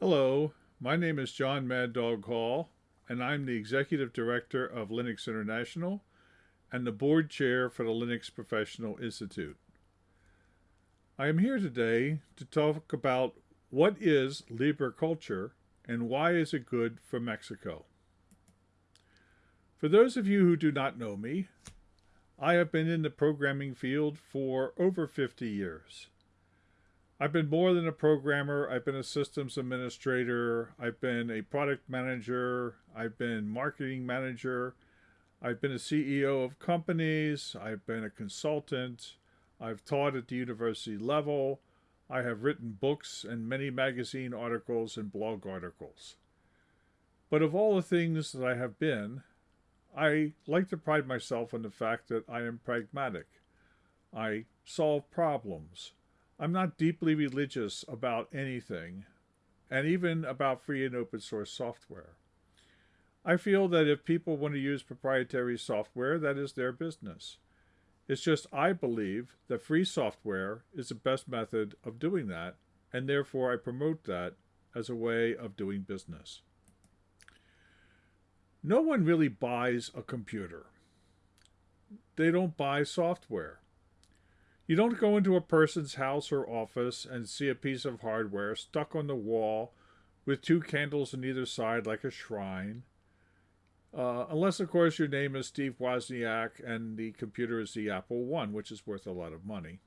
Hello, my name is Jon Mad Dog Hall, and I'm the Executive Director of Linux International and the Board Chair for the Linux Professional Institute. I am here today to talk about what is Libre culture and why is it good for Mexico. For those of you who do not know me, I have been in the programming field for over 50 years. I've been more than a programmer. I've been a systems administrator. I've been a product manager. I've been marketing manager. I've been a CEO of companies. I've been a consultant. I've taught at the university level. I have written books and many magazine articles and blog articles. But of all the things that I have been, I like to pride myself on the fact that I am pragmatic. I solve problems. I'm not deeply religious about anything, and even about free and open source software. I feel that if people want to use proprietary software, that is their business. It's just I believe that free software is the best method of doing that, and therefore I promote that as a way of doing business. No one really buys a computer. They don't buy software. You don't go into a person's house or office and see a piece of hardware stuck on the wall with two candles on either side like a shrine. Uh, unless, of course, your name is Steve Wozniak and the computer is the Apple One, which is worth a lot of money.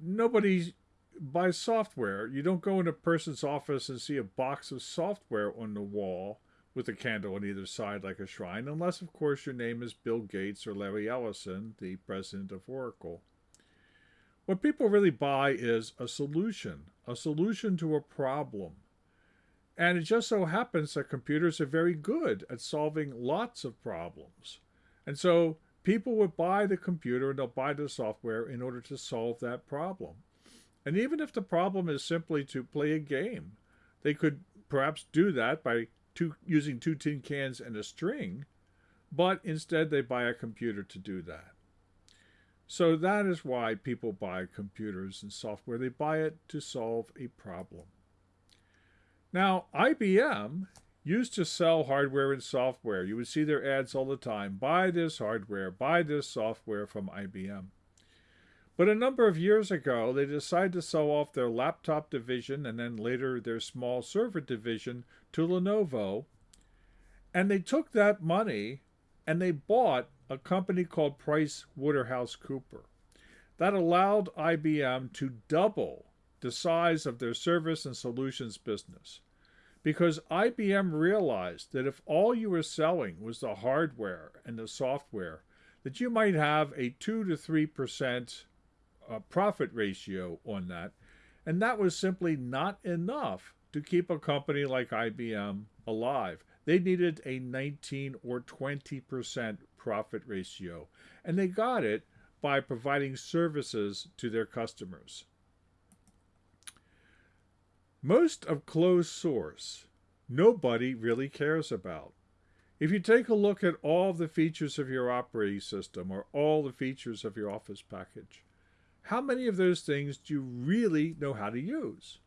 Nobody buys software. You don't go in a person's office and see a box of software on the wall with a candle on either side like a shrine, unless, of course, your name is Bill Gates or Larry Ellison, the president of Oracle. What people really buy is a solution, a solution to a problem. And it just so happens that computers are very good at solving lots of problems. And so people would buy the computer and they'll buy the software in order to solve that problem. And even if the problem is simply to play a game, they could perhaps do that by two, using two tin cans and a string, but instead they buy a computer to do that. So that is why people buy computers and software. They buy it to solve a problem. Now, IBM used to sell hardware and software. You would see their ads all the time. Buy this hardware, buy this software from IBM. But a number of years ago, they decided to sell off their laptop division and then later their small server division to Lenovo. And they took that money and they bought a company called Price Waterhouse Cooper. That allowed IBM to double the size of their service and solutions business. Because IBM realized that if all you were selling was the hardware and the software, that you might have a 2 to 3% uh, profit ratio on that. And that was simply not enough to keep a company like IBM alive. They needed a 19 or 20% profit ratio, and they got it by providing services to their customers. Most of closed source, nobody really cares about. If you take a look at all the features of your operating system or all the features of your Office package, how many of those things do you really know how to use?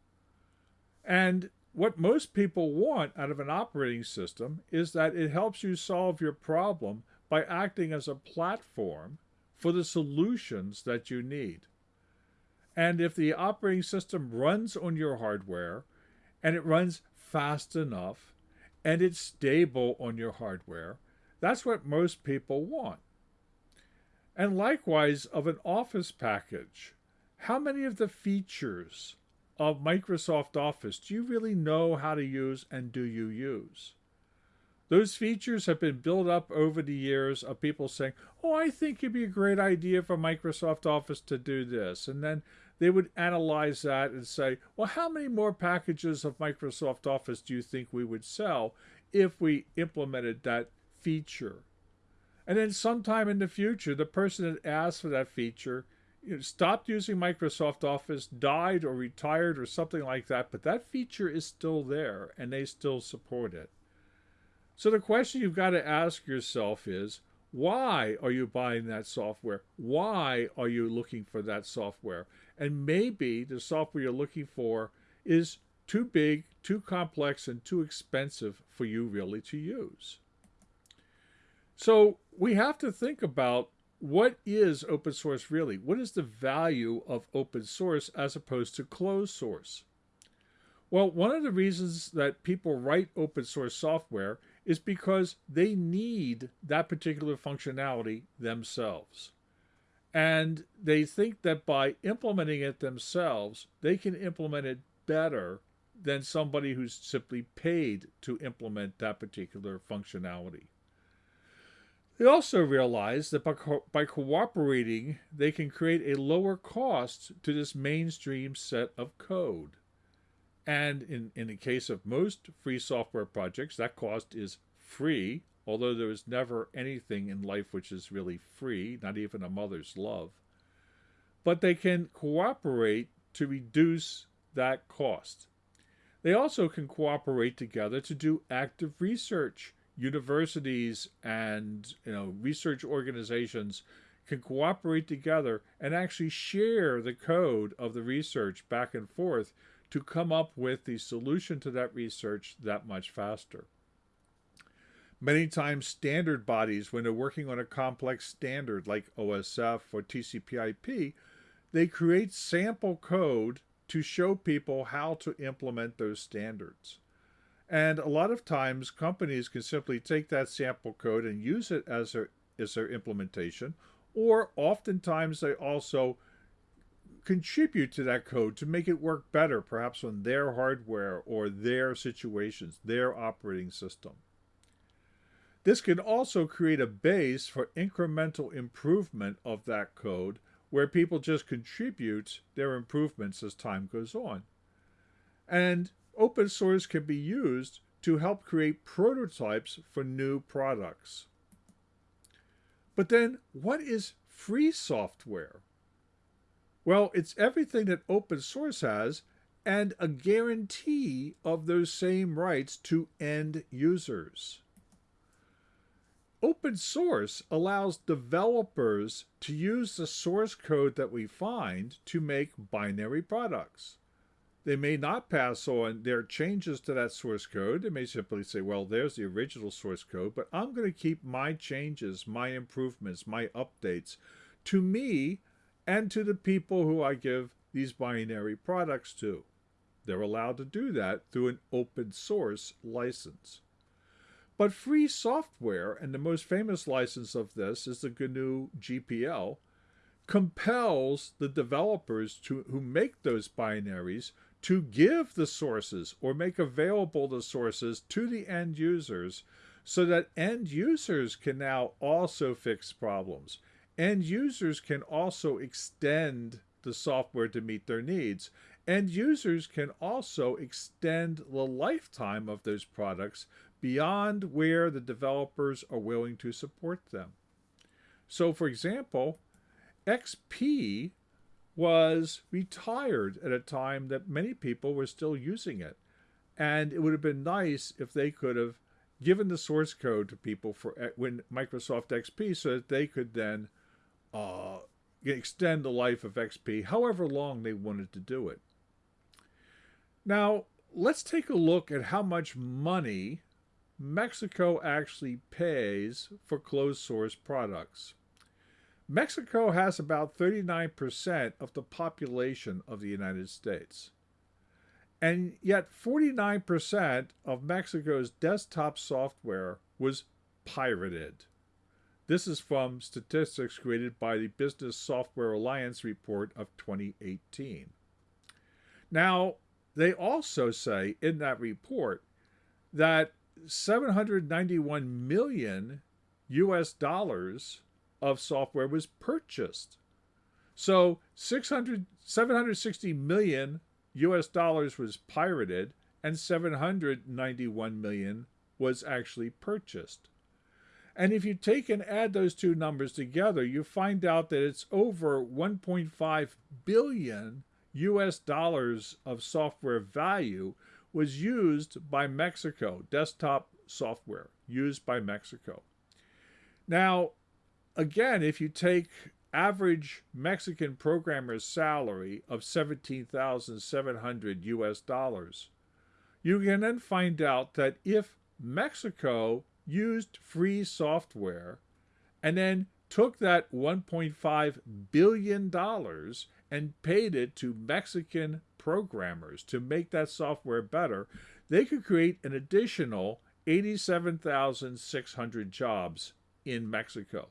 And what most people want out of an operating system is that it helps you solve your problem by acting as a platform for the solutions that you need. And if the operating system runs on your hardware and it runs fast enough and it's stable on your hardware, that's what most people want. And likewise, of an Office package, how many of the features of Microsoft Office do you really know how to use and do you use? Those features have been built up over the years of people saying, oh, I think it'd be a great idea for Microsoft Office to do this. And then they would analyze that and say, well, how many more packages of Microsoft Office do you think we would sell if we implemented that feature? And then sometime in the future, the person that asked for that feature you know, stopped using Microsoft Office, died or retired or something like that, but that feature is still there and they still support it. So the question you've got to ask yourself is, why are you buying that software? Why are you looking for that software? And maybe the software you're looking for is too big, too complex, and too expensive for you really to use. So we have to think about what is open source really? What is the value of open source as opposed to closed source? Well, one of the reasons that people write open source software is because they need that particular functionality themselves. And they think that by implementing it themselves, they can implement it better than somebody who's simply paid to implement that particular functionality. They also realize that by, co by cooperating, they can create a lower cost to this mainstream set of code. And in, in the case of most free software projects, that cost is free, although there is never anything in life which is really free, not even a mother's love. But they can cooperate to reduce that cost. They also can cooperate together to do active research. Universities and you know research organizations can cooperate together and actually share the code of the research back and forth to come up with the solution to that research that much faster. Many times standard bodies, when they're working on a complex standard like OSF or TCP/IP, they create sample code to show people how to implement those standards. And a lot of times companies can simply take that sample code and use it as their, as their implementation, or oftentimes they also contribute to that code to make it work better, perhaps on their hardware or their situations, their operating system. This can also create a base for incremental improvement of that code where people just contribute their improvements as time goes on. And open source can be used to help create prototypes for new products. But then, what is free software? Well, it's everything that open source has and a guarantee of those same rights to end users. Open source allows developers to use the source code that we find to make binary products. They may not pass on their changes to that source code. They may simply say, well, there's the original source code, but I'm going to keep my changes, my improvements, my updates to me and to the people who I give these binary products to. They're allowed to do that through an open source license. But free software, and the most famous license of this is the GNU GPL, compels the developers to, who make those binaries to give the sources or make available the sources to the end users so that end users can now also fix problems. End users can also extend the software to meet their needs. End users can also extend the lifetime of those products beyond where the developers are willing to support them. So, for example, XP was retired at a time that many people were still using it. And it would have been nice if they could have given the source code to people for eh, when Microsoft XP so that they could then uh, extend the life of XP however long they wanted to do it. Now, let's take a look at how much money Mexico actually pays for closed source products. Mexico has about 39% of the population of the United States. And yet 49% of Mexico's desktop software was pirated. This is from statistics created by the Business Software Alliance report of 2018. Now, they also say in that report that 791 million US dollars of software was purchased. So 600, 760 million US dollars was pirated and 791 million was actually purchased. And if you take and add those two numbers together, you find out that it's over 1.5 billion US dollars of software value was used by Mexico, desktop software used by Mexico. Now, again, if you take average Mexican programmer's salary of 17,700 US dollars, you can then find out that if Mexico used free software and then took that $1.5 billion and paid it to Mexican programmers to make that software better, they could create an additional 87,600 jobs in Mexico.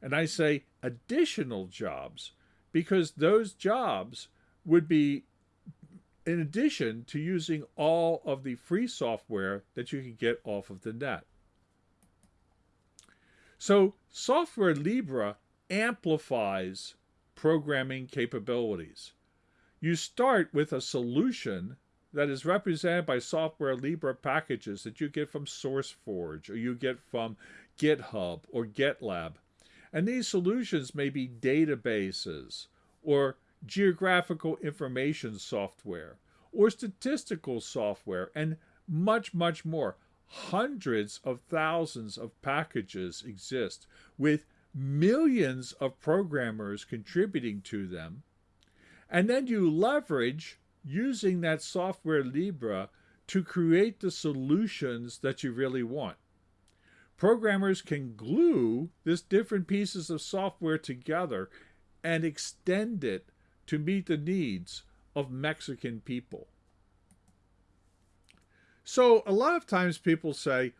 And I say additional jobs because those jobs would be in addition to using all of the free software that you can get off of the net. So Software Libre amplifies programming capabilities. You start with a solution that is represented by Software Libre packages that you get from SourceForge or you get from GitHub or GitLab. And these solutions may be databases or geographical information software or statistical software and much, much more. Hundreds of thousands of packages exist with millions of programmers contributing to them. And then you leverage using that software Libre to create the solutions that you really want. Programmers can glue this different pieces of software together and extend it to meet the needs of Mexican people. So a lot of times people say,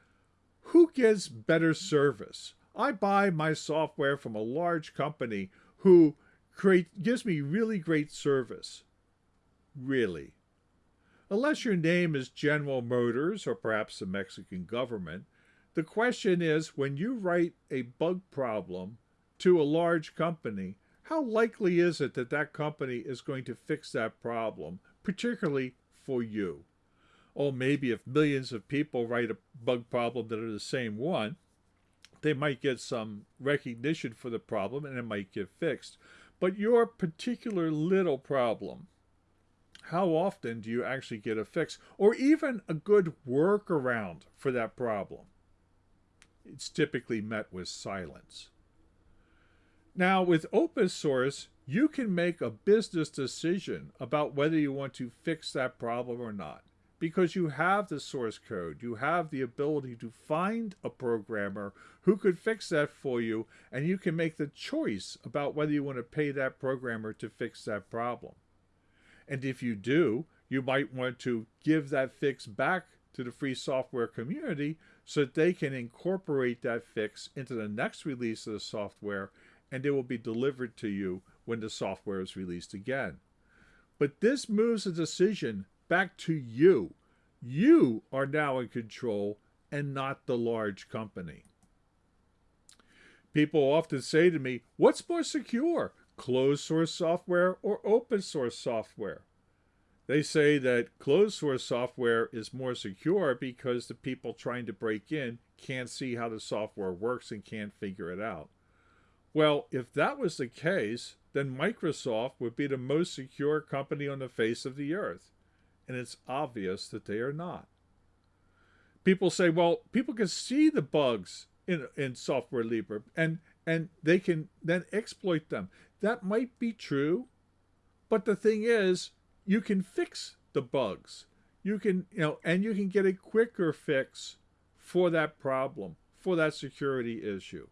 who gets better service? I buy my software from a large company who create, gives me really great service. Really. Unless your name is General Motors or perhaps the Mexican government, the question is when you write a bug problem to a large company, how likely is it that that company is going to fix that problem, particularly for you? Oh, maybe if millions of people write a bug problem that are the same one, they might get some recognition for the problem and it might get fixed. But your particular little problem, how often do you actually get a fix or even a good workaround for that problem? It's typically met with silence. Now, with open source, you can make a business decision about whether you want to fix that problem or not because you have the source code. You have the ability to find a programmer who could fix that for you, and you can make the choice about whether you want to pay that programmer to fix that problem. And if you do, you might want to give that fix back to the free software community so that they can incorporate that fix into the next release of the software and it will be delivered to you when the software is released again. But this moves the decision back to you. You are now in control and not the large company. People often say to me, what's more secure, closed source software or open source software? They say that closed source software is more secure because the people trying to break in can't see how the software works and can't figure it out. Well, if that was the case, then Microsoft would be the most secure company on the face of the earth. And it's obvious that they are not. People say, well, people can see the bugs in, in Software Libre and, and they can then exploit them. That might be true, but the thing is, you can fix the bugs. You can, you know, and you can get a quicker fix for that problem, for that security issue.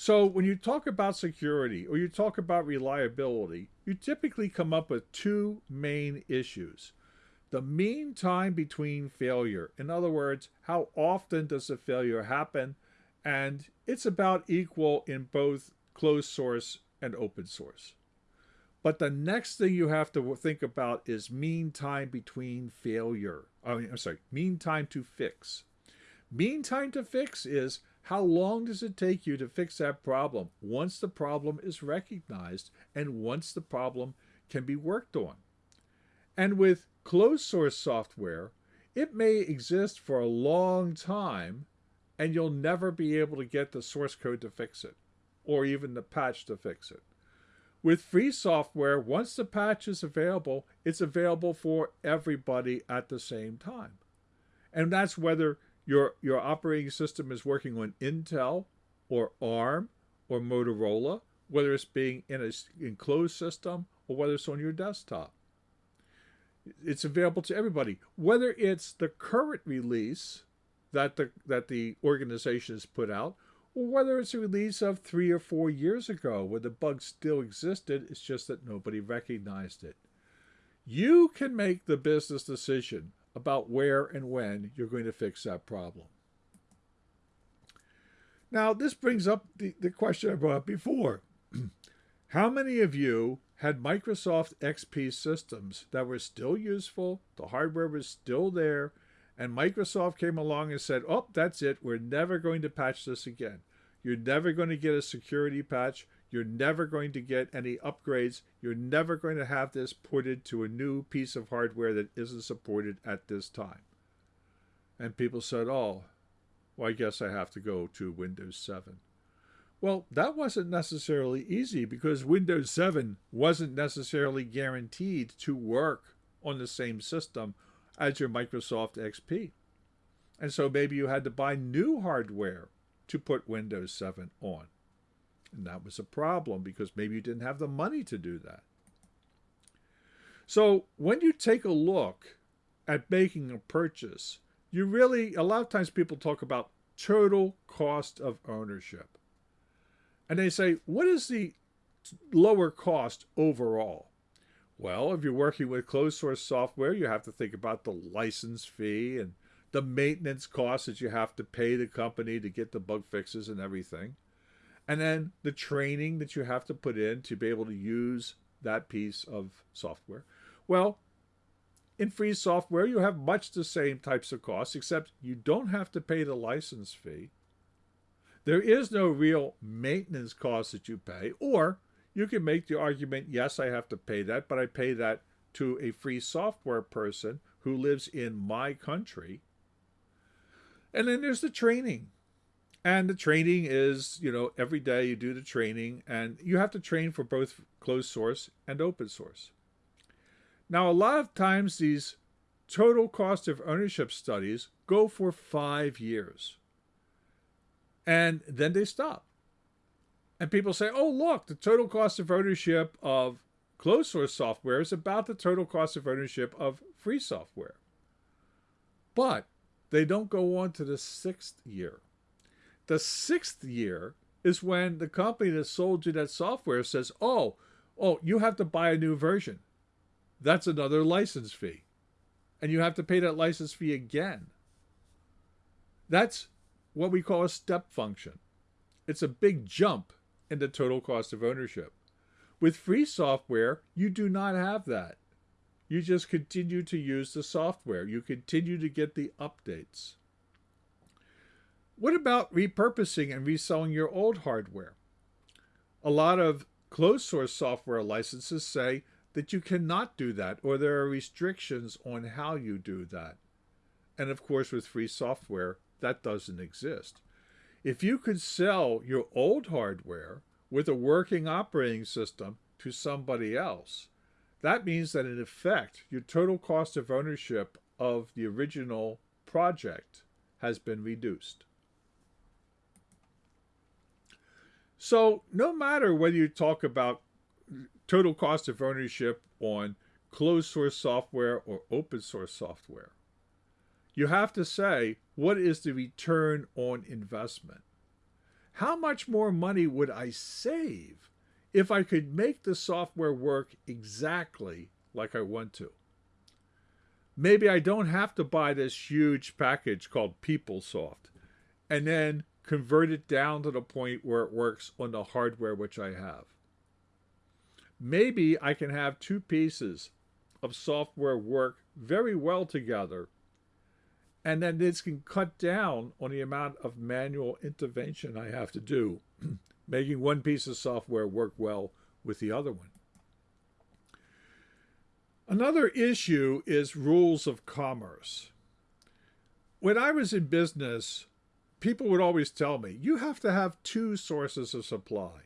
So when you talk about security or you talk about reliability, you typically come up with two main issues. The mean time between failure. In other words, how often does a failure happen? And it's about equal in both closed source and open source. But the next thing you have to think about is mean time between failure. I mean, I'm sorry, mean time to fix. Mean time to fix is how long does it take you to fix that problem once the problem is recognized and once the problem can be worked on. And with closed source software, it may exist for a long time and you'll never be able to get the source code to fix it or even the patch to fix it. With free software, once the patch is available, it's available for everybody at the same time. And that's whether your, your operating system is working on Intel or ARM or Motorola, whether it's being in an enclosed system or whether it's on your desktop. It's available to everybody, whether it's the current release that the that the organization has put out, or whether it's a release of three or four years ago where the bug still existed. It's just that nobody recognized it. You can make the business decision about where and when you're going to fix that problem. Now, this brings up the, the question I brought up before. How many of you had Microsoft XP systems that were still useful, the hardware was still there, and Microsoft came along and said, oh, that's it, we're never going to patch this again. You're never going to get a security patch. You're never going to get any upgrades. You're never going to have this ported to a new piece of hardware that isn't supported at this time. And people said, oh, well, I guess I have to go to Windows 7. Well, that wasn't necessarily easy because Windows 7 wasn't necessarily guaranteed to work on the same system as your Microsoft XP. And so maybe you had to buy new hardware to put Windows 7 on. And that was a problem because maybe you didn't have the money to do that. So when you take a look at making a purchase, you really, a lot of times people talk about total cost of ownership. And they say, what is the lower cost overall? Well, if you're working with closed source software, you have to think about the license fee and the maintenance costs that you have to pay the company to get the bug fixes and everything. And then the training that you have to put in to be able to use that piece of software. Well, in free software, you have much the same types of costs, except you don't have to pay the license fee. There is no real maintenance cost that you pay, or you can make the argument, yes, I have to pay that, but I pay that to a free software person who lives in my country. And then there's the training. And the training is, you know, every day you do the training, and you have to train for both closed source and open source. Now, a lot of times these total cost of ownership studies go for five years. And then they stop. And people say, oh, look, the total cost of ownership of closed source software is about the total cost of ownership of free software. But they don't go on to the sixth year. The sixth year is when the company that sold you that software says, oh, oh, you have to buy a new version. That's another license fee. And you have to pay that license fee again. That's what we call a step function. It's a big jump in the total cost of ownership. With free software, you do not have that. You just continue to use the software. You continue to get the updates. What about repurposing and reselling your old hardware? A lot of closed source software licenses say that you cannot do that or there are restrictions on how you do that. And of course, with free software, that doesn't exist. If you could sell your old hardware with a working operating system to somebody else, that means that in effect, your total cost of ownership of the original project has been reduced. So no matter whether you talk about total cost of ownership on closed source software or open source software. You have to say, what is the return on investment? How much more money would I save if I could make the software work exactly like I want to? Maybe I don't have to buy this huge package called PeopleSoft and then convert it down to the point where it works on the hardware which I have maybe I can have two pieces of software work very well together and then this can cut down on the amount of manual intervention I have to do, making one piece of software work well with the other one. Another issue is rules of commerce. When I was in business, people would always tell me, you have to have two sources of supply.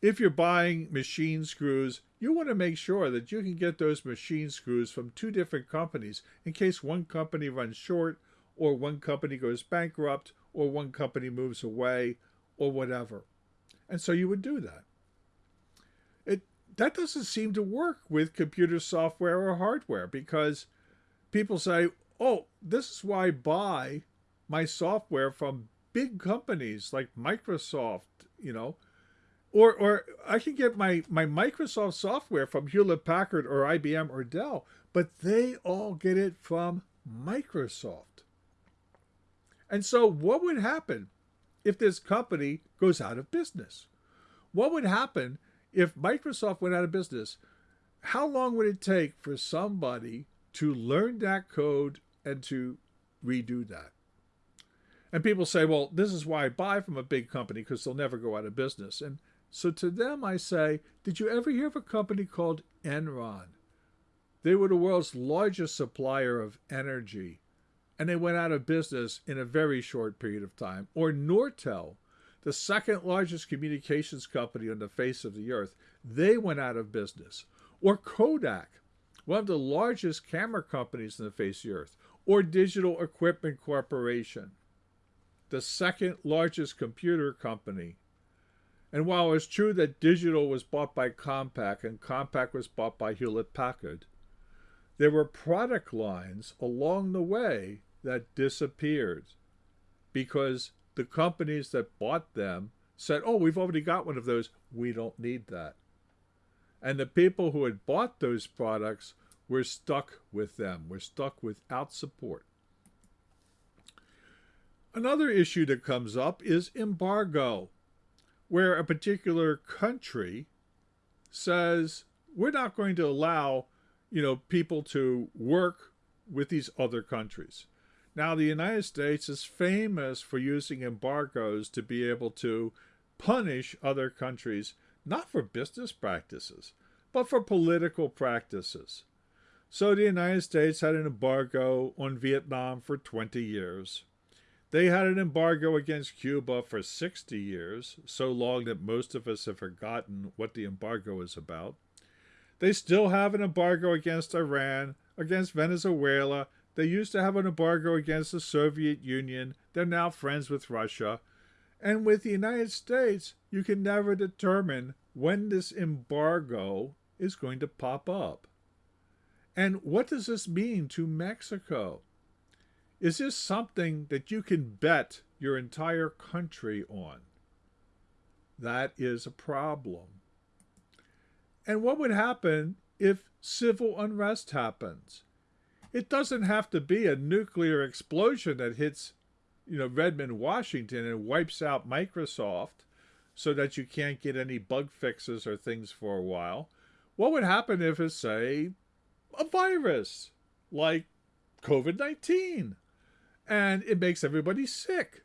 If you're buying machine screws, you want to make sure that you can get those machine screws from two different companies in case one company runs short or one company goes bankrupt or one company moves away or whatever. And so you would do that. It that doesn't seem to work with computer software or hardware because people say, oh, this is why I buy my software from big companies like Microsoft, you know, or or I can get my my Microsoft software from Hewlett Packard or IBM or Dell, but they all get it from Microsoft. And so what would happen if this company goes out of business? What would happen if Microsoft went out of business? How long would it take for somebody to learn that code and to redo that? And people say, well, this is why I buy from a big company because they'll never go out of business. And so to them, I say, did you ever hear of a company called Enron? They were the world's largest supplier of energy, and they went out of business in a very short period of time. Or Nortel, the second largest communications company on the face of the earth, they went out of business. Or Kodak, one of the largest camera companies on the face of the earth. Or Digital Equipment Corporation, the second largest computer company and while it's true that Digital was bought by Compaq and Compaq was bought by Hewlett Packard, there were product lines along the way that disappeared because the companies that bought them said, oh, we've already got one of those. We don't need that. And the people who had bought those products were stuck with them, were stuck without support. Another issue that comes up is embargo where a particular country says we're not going to allow you know people to work with these other countries. Now the united states is famous for using embargoes to be able to punish other countries not for business practices but for political practices. So the united states had an embargo on vietnam for 20 years they had an embargo against Cuba for 60 years, so long that most of us have forgotten what the embargo is about. They still have an embargo against Iran, against Venezuela. They used to have an embargo against the Soviet Union. They're now friends with Russia. And with the United States, you can never determine when this embargo is going to pop up. And what does this mean to Mexico? Is this something that you can bet your entire country on? That is a problem. And what would happen if civil unrest happens? It doesn't have to be a nuclear explosion that hits, you know, Redmond, Washington and wipes out Microsoft so that you can't get any bug fixes or things for a while. What would happen if it's, say, a virus like COVID 19 and it makes everybody sick.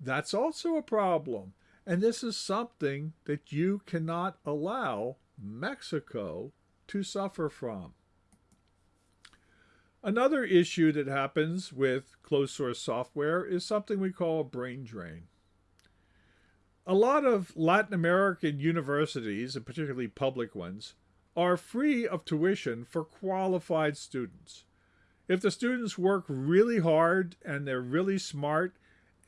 That's also a problem. And this is something that you cannot allow Mexico to suffer from. Another issue that happens with closed source software is something we call a brain drain. A lot of Latin American universities, and particularly public ones, are free of tuition for qualified students if the students work really hard and they're really smart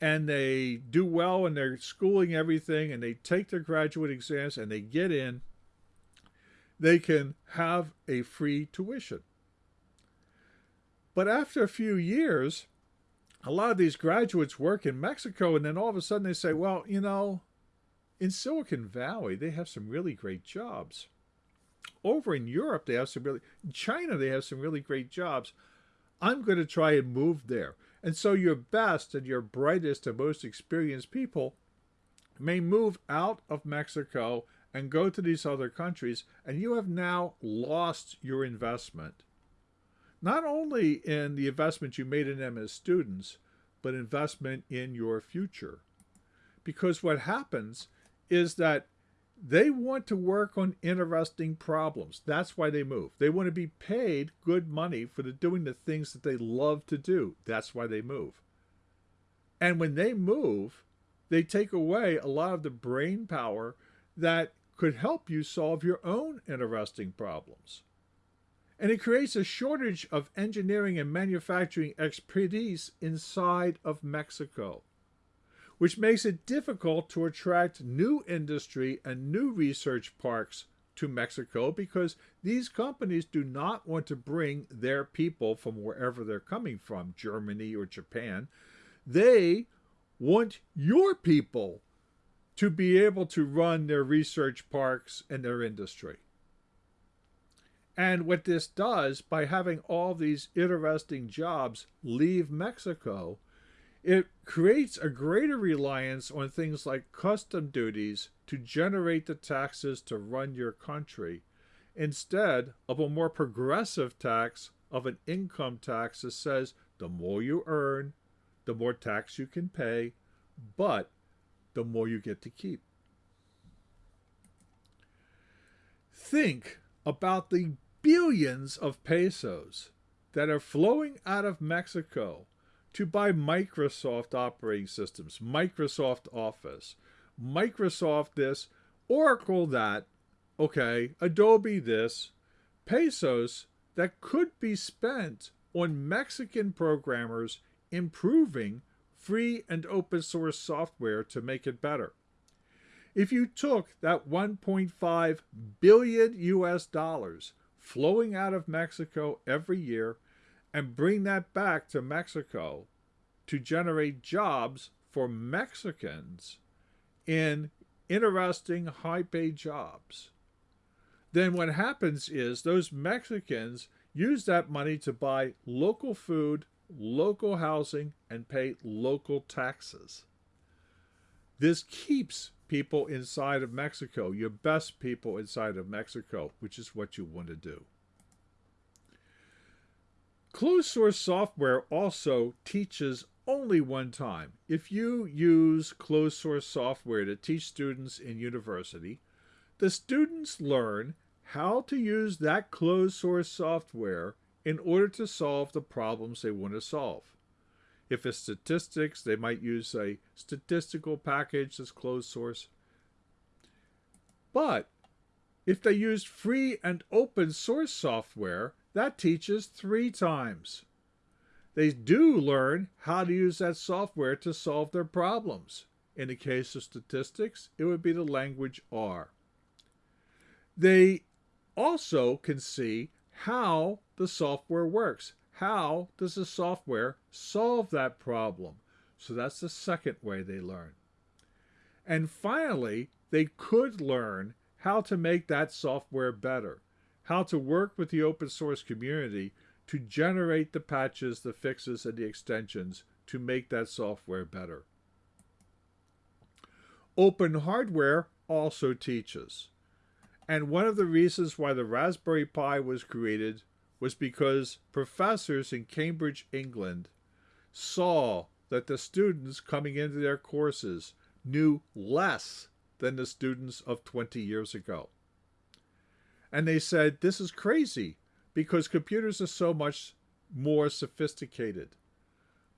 and they do well and they're schooling everything and they take their graduate exams and they get in, they can have a free tuition. But after a few years, a lot of these graduates work in Mexico and then all of a sudden they say, well, you know, in Silicon Valley, they have some really great jobs. Over in Europe, they have some really, in China, they have some really great jobs. I'm going to try and move there. And so your best and your brightest and most experienced people may move out of Mexico and go to these other countries, and you have now lost your investment. Not only in the investment you made in them as students, but investment in your future. Because what happens is that they want to work on interesting problems. That's why they move. They want to be paid good money for the, doing the things that they love to do. That's why they move. And when they move, they take away a lot of the brain power that could help you solve your own interesting problems. And it creates a shortage of engineering and manufacturing expertise inside of Mexico which makes it difficult to attract new industry and new research parks to Mexico because these companies do not want to bring their people from wherever they're coming from, Germany or Japan. They want your people to be able to run their research parks and their industry. And what this does, by having all these interesting jobs leave Mexico, it creates a greater reliance on things like custom duties to generate the taxes to run your country, instead of a more progressive tax of an income tax that says the more you earn, the more tax you can pay, but the more you get to keep. Think about the billions of pesos that are flowing out of Mexico to buy Microsoft operating systems, Microsoft Office, Microsoft this, Oracle that, okay, Adobe this, pesos that could be spent on Mexican programmers improving free and open source software to make it better. If you took that 1.5 billion US dollars flowing out of Mexico every year and bring that back to Mexico to generate jobs for Mexicans in interesting high paid jobs. Then what happens is those Mexicans use that money to buy local food, local housing, and pay local taxes. This keeps people inside of Mexico, your best people inside of Mexico, which is what you want to do. Closed source software also teaches only one time. If you use closed source software to teach students in university, the students learn how to use that closed source software in order to solve the problems they want to solve. If it's statistics, they might use a statistical package that's closed source. But if they use free and open source software, that teaches three times. They do learn how to use that software to solve their problems. In the case of statistics, it would be the language R. They also can see how the software works. How does the software solve that problem? So that's the second way they learn. And finally, they could learn how to make that software better, how to work with the open source community to generate the patches, the fixes, and the extensions to make that software better. Open hardware also teaches. And one of the reasons why the Raspberry Pi was created was because professors in Cambridge, England saw that the students coming into their courses knew less than the students of 20 years ago. And they said, this is crazy because computers are so much more sophisticated.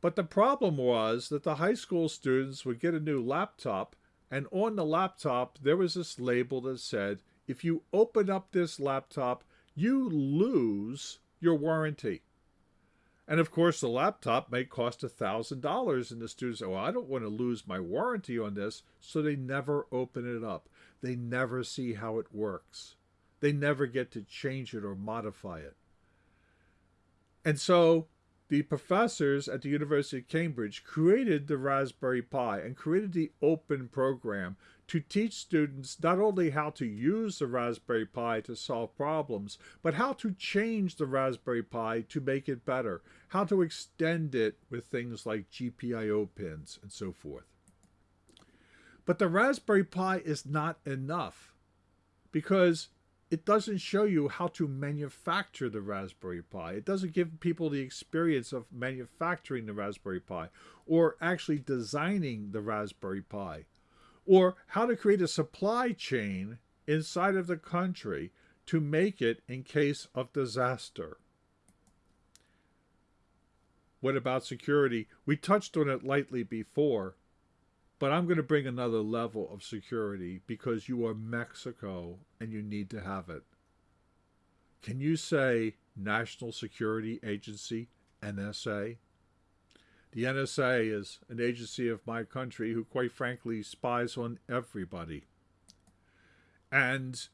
But the problem was that the high school students would get a new laptop, and on the laptop there was this label that said, if you open up this laptop, you lose your warranty. And of course, the laptop may cost $1,000, and the students well, I don't want to lose my warranty on this, so they never open it up. They never see how it works. They never get to change it or modify it. And so the professors at the University of Cambridge created the Raspberry Pi and created the open program to teach students not only how to use the Raspberry Pi to solve problems, but how to change the Raspberry Pi to make it better, how to extend it with things like GPIO pins and so forth. But the Raspberry Pi is not enough because it doesn't show you how to manufacture the Raspberry Pi. It doesn't give people the experience of manufacturing the Raspberry Pi or actually designing the Raspberry Pi or how to create a supply chain inside of the country to make it in case of disaster. What about security? We touched on it lightly before, but I'm going to bring another level of security because you are Mexico and you need to have it. Can you say National Security Agency, NSA? The NSA is an agency of my country who, quite frankly, spies on everybody. And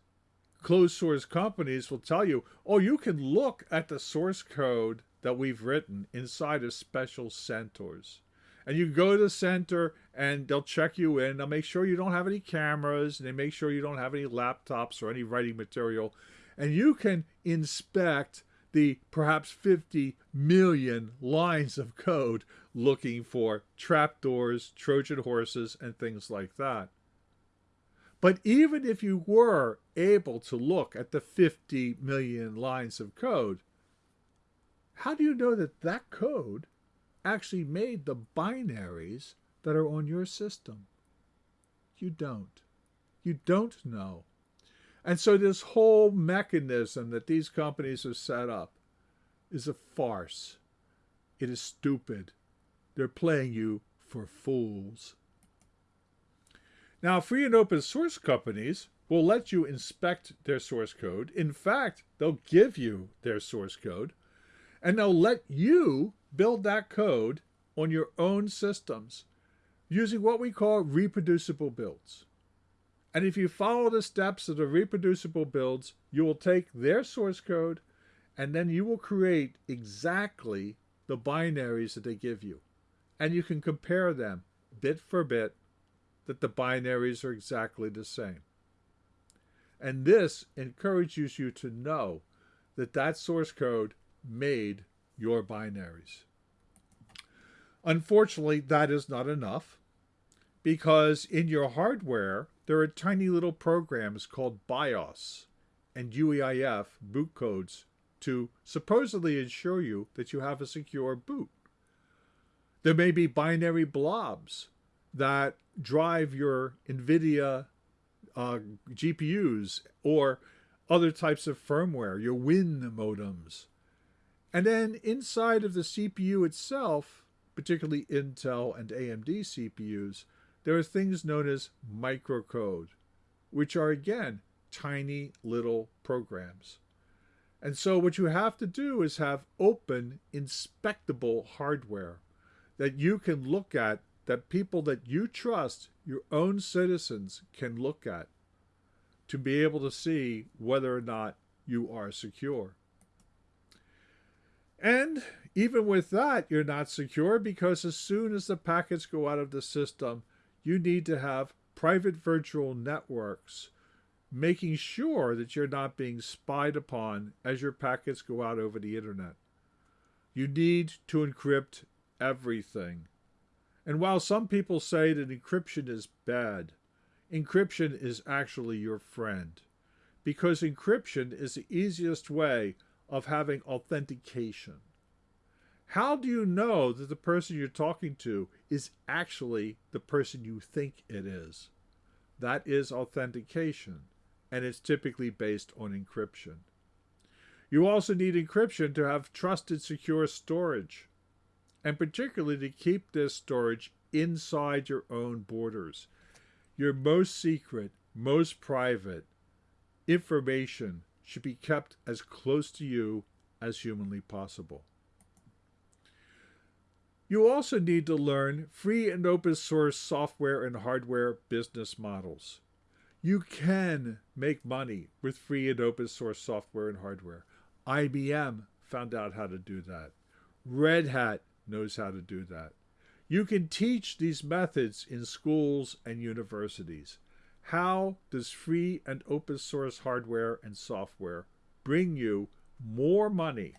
closed source companies will tell you, oh, you can look at the source code that we've written inside of special CentORs. And you go to the center and they'll check you in. They'll make sure you don't have any cameras and they make sure you don't have any laptops or any writing material. And you can inspect the perhaps 50 million lines of code looking for trapdoors, Trojan horses, and things like that. But even if you were able to look at the 50 million lines of code, how do you know that that code actually made the binaries that are on your system? You don't. You don't know. And so this whole mechanism that these companies have set up is a farce. It is stupid. They're playing you for fools. Now, free and open source companies will let you inspect their source code. In fact, they'll give you their source code and they'll let you build that code on your own systems using what we call reproducible builds. And if you follow the steps of the reproducible builds, you will take their source code and then you will create exactly the binaries that they give you. And you can compare them bit for bit that the binaries are exactly the same. And this encourages you to know that that source code made your binaries. Unfortunately, that is not enough because in your hardware, there are tiny little programs called BIOS and UEFI boot codes to supposedly ensure you that you have a secure boot. There may be binary blobs that drive your NVIDIA uh, GPUs or other types of firmware, your Win modems. And then inside of the CPU itself, particularly Intel and AMD CPUs, there are things known as microcode, which are again tiny little programs. And so what you have to do is have open, inspectable hardware that you can look at, that people that you trust, your own citizens, can look at to be able to see whether or not you are secure. And even with that, you're not secure because as soon as the packets go out of the system, you need to have private virtual networks making sure that you're not being spied upon as your packets go out over the internet. You need to encrypt everything. And while some people say that encryption is bad, encryption is actually your friend. Because encryption is the easiest way of having authentication. How do you know that the person you're talking to is actually the person you think it is? That is authentication, and it's typically based on encryption. You also need encryption to have trusted secure storage, and particularly to keep this storage inside your own borders. Your most secret, most private information should be kept as close to you as humanly possible. You also need to learn free and open source software and hardware business models. You can make money with free and open source software and hardware. IBM found out how to do that. Red Hat knows how to do that. You can teach these methods in schools and universities. How does free and open source hardware and software bring you more money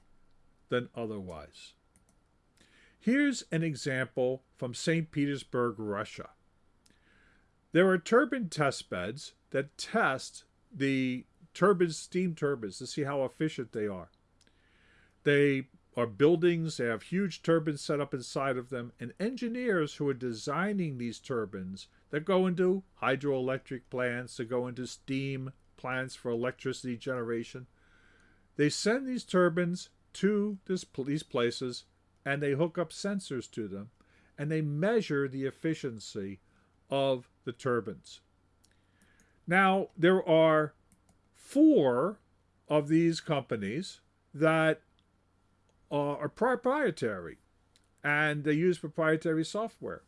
than otherwise? Here's an example from St. Petersburg, Russia. There are turbine test beds that test the turbines, steam turbines, to see how efficient they are. They are buildings, they have huge turbines set up inside of them, and engineers who are designing these turbines that go into hydroelectric plants, that go into steam plants for electricity generation, they send these turbines to this, these places and they hook up sensors to them and they measure the efficiency of the turbines. Now, there are four of these companies that uh, are proprietary and they use proprietary software.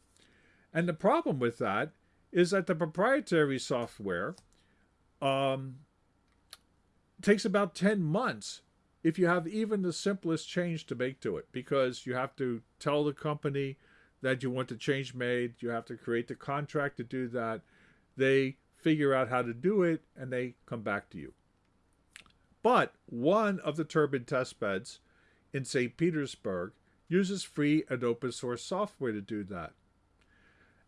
And the problem with that is that the proprietary software um, takes about 10 months if you have even the simplest change to make to it because you have to tell the company that you want the change made, you have to create the contract to do that. They figure out how to do it and they come back to you. But one of the turbine test beds in St. Petersburg uses free and open source software to do that.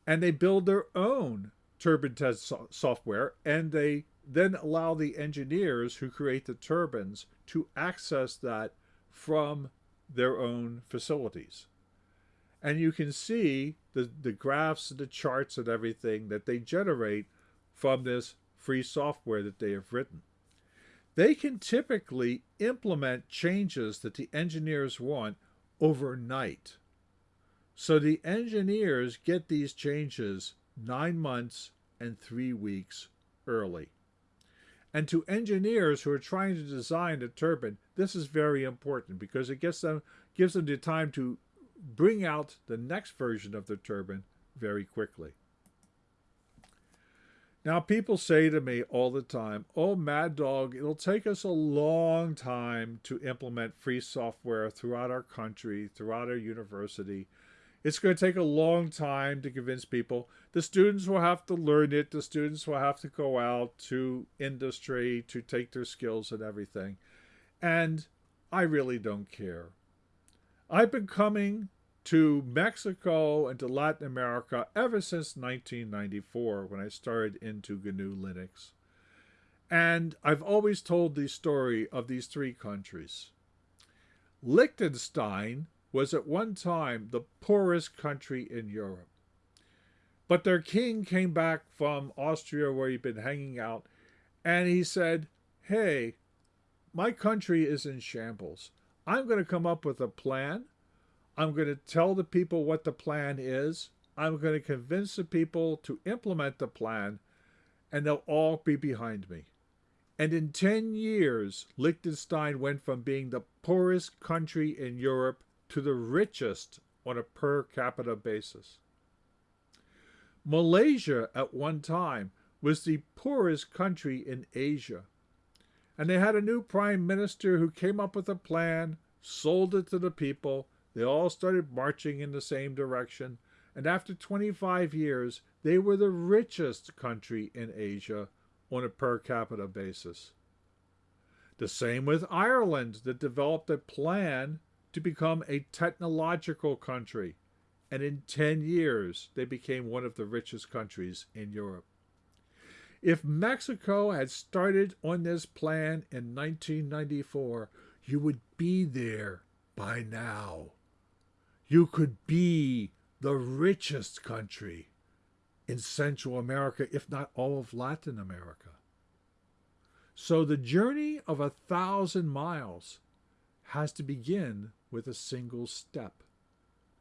And they build their own turbine test so software and they then allow the engineers who create the turbines to access that from their own facilities. And you can see the, the graphs and the charts and everything that they generate from this free software that they have written. They can typically implement changes that the engineers want overnight. So the engineers get these changes nine months and three weeks early. And to engineers who are trying to design a turbine, this is very important because it gets them, gives them the time to bring out the next version of the turbine very quickly. Now, people say to me all the time, oh, Mad Dog, it'll take us a long time to implement free software throughout our country, throughout our university. It's going to take a long time to convince people. The students will have to learn it. The students will have to go out to industry to take their skills and everything. And I really don't care. I've been coming to Mexico and to Latin America ever since 1994 when I started into GNU Linux. And I've always told the story of these three countries. Liechtenstein was at one time the poorest country in Europe. But their king came back from Austria where he'd been hanging out and he said, Hey, my country is in shambles. I'm going to come up with a plan. I'm going to tell the people what the plan is. I'm going to convince the people to implement the plan, and they'll all be behind me. And in 10 years, Liechtenstein went from being the poorest country in Europe to the richest on a per capita basis. Malaysia at one time was the poorest country in Asia. And they had a new prime minister who came up with a plan, sold it to the people. They all started marching in the same direction. And after 25 years, they were the richest country in Asia on a per capita basis. The same with Ireland that developed a plan to become a technological country, and in 10 years they became one of the richest countries in Europe. If Mexico had started on this plan in 1994, you would be there by now. You could be the richest country in Central America, if not all of Latin America. So the journey of a thousand miles has to begin with a single step.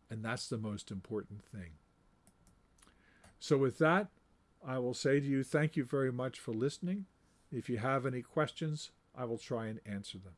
And that's the most important thing. So, with that, I will say to you, thank you very much for listening. If you have any questions, I will try and answer them.